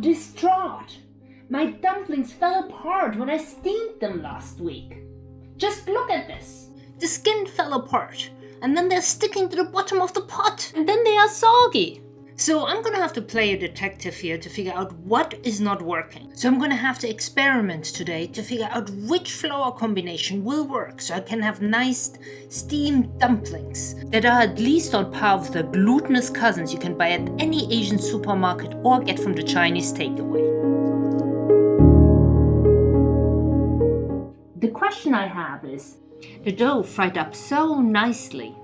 distraught. My dumplings fell apart when I steamed them last week. Just look at this. The skin fell apart, and then they're sticking to the bottom of the pot, and then they are soggy. So I'm gonna have to play a detective here to figure out what is not working. So I'm gonna have to experiment today to figure out which flour combination will work so I can have nice steamed dumplings that are at least on par with the glutinous cousins you can buy at any Asian supermarket or get from the Chinese takeaway. The question I have is, the dough fried up so nicely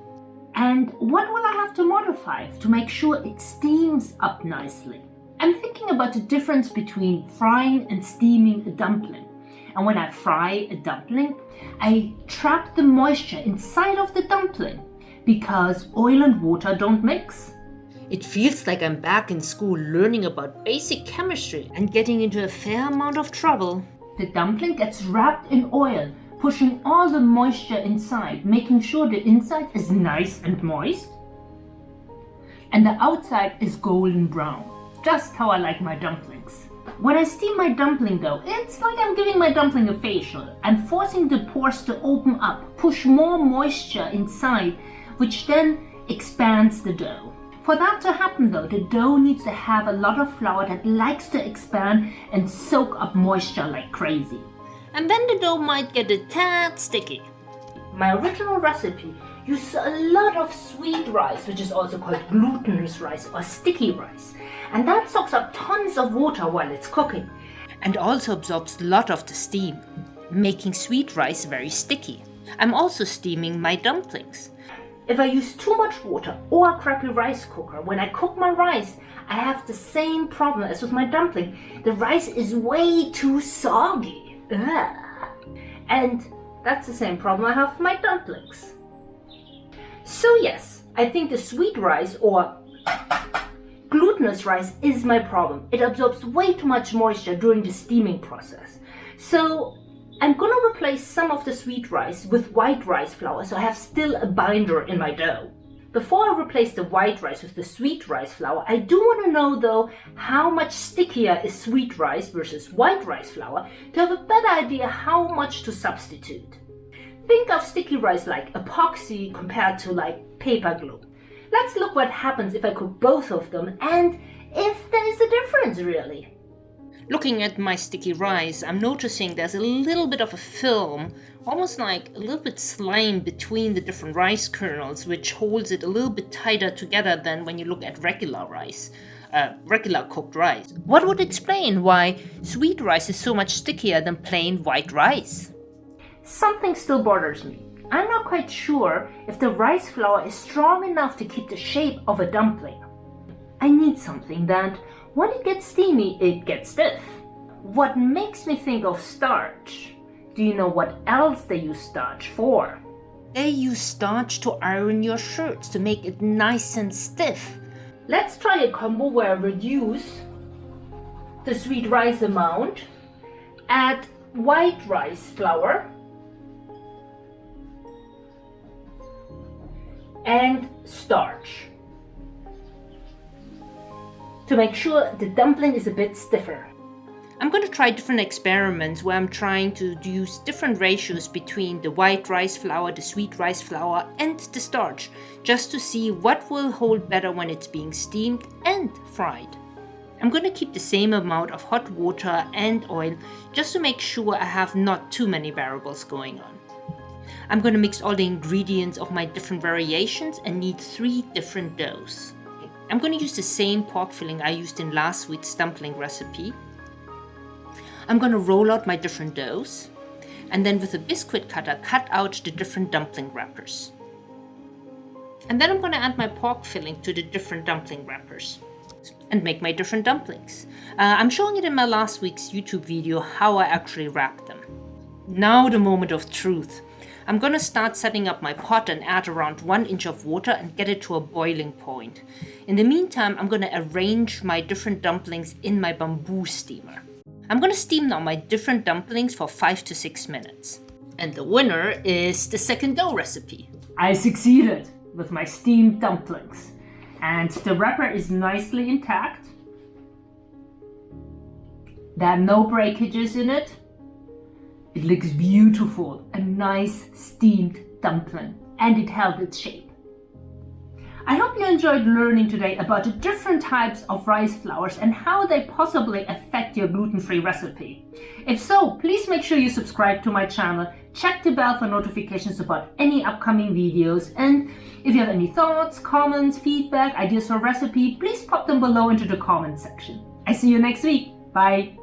and what will I have to modify to make sure it steams up nicely? I'm thinking about the difference between frying and steaming a dumpling. And when I fry a dumpling, I trap the moisture inside of the dumpling because oil and water don't mix. It feels like I'm back in school learning about basic chemistry and getting into a fair amount of trouble. The dumpling gets wrapped in oil pushing all the moisture inside, making sure the inside is nice and moist and the outside is golden brown, just how I like my dumplings. When I steam my dumpling though, it's like I'm giving my dumpling a facial. I'm forcing the pores to open up, push more moisture inside, which then expands the dough. For that to happen though, the dough needs to have a lot of flour that likes to expand and soak up moisture like crazy and then the dough might get a tad sticky. My original recipe used a lot of sweet rice, which is also called glutinous rice or sticky rice, and that soaks up tons of water while it's cooking, and also absorbs a lot of the steam, making sweet rice very sticky. I'm also steaming my dumplings. If I use too much water or a crappy rice cooker, when I cook my rice, I have the same problem as with my dumpling. The rice is way too soggy. Ugh. And that's the same problem I have with my dumplings. So yes, I think the sweet rice or glutinous rice is my problem. It absorbs way too much moisture during the steaming process. So I'm gonna replace some of the sweet rice with white rice flour so I have still a binder in my dough. Before I replace the white rice with the sweet rice flour, I do want to know though how much stickier is sweet rice versus white rice flour to have a better idea how much to substitute. Think of sticky rice like epoxy compared to like paper glue. Let's look what happens if I cook both of them and if there is a difference really. Looking at my sticky rice, I'm noticing there's a little bit of a film, almost like a little bit slime between the different rice kernels, which holds it a little bit tighter together than when you look at regular rice. Uh, regular cooked rice. What would explain why sweet rice is so much stickier than plain white rice? Something still bothers me. I'm not quite sure if the rice flour is strong enough to keep the shape of a dumpling. I need something that when it gets steamy, it gets stiff. What makes me think of starch? Do you know what else they use starch for? They use starch to iron your shirts to make it nice and stiff. Let's try a combo where I reduce the sweet rice amount, add white rice flour, and starch to make sure the dumpling is a bit stiffer. I'm going to try different experiments where I'm trying to use different ratios between the white rice flour, the sweet rice flour and the starch, just to see what will hold better when it's being steamed and fried. I'm going to keep the same amount of hot water and oil just to make sure I have not too many variables going on. I'm going to mix all the ingredients of my different variations and knead three different doughs. I'm going to use the same pork filling I used in last week's dumpling recipe. I'm going to roll out my different doughs and then with a biscuit cutter cut out the different dumpling wrappers. And then I'm going to add my pork filling to the different dumpling wrappers and make my different dumplings. Uh, I'm showing it in my last week's YouTube video how I actually wrap them. Now the moment of truth. I'm going to start setting up my pot and add around 1 inch of water and get it to a boiling point. In the meantime, I'm going to arrange my different dumplings in my bamboo steamer. I'm going to steam now my different dumplings for 5 to 6 minutes. And the winner is the second dough recipe. I succeeded with my steamed dumplings. And the wrapper is nicely intact. There are no breakages in it. It looks beautiful, a nice steamed dumpling, and it held its shape. I hope you enjoyed learning today about the different types of rice flours and how they possibly affect your gluten-free recipe. If so, please make sure you subscribe to my channel, check the bell for notifications about any upcoming videos, and if you have any thoughts, comments, feedback, ideas for recipe, please pop them below into the comment section. I see you next week. Bye!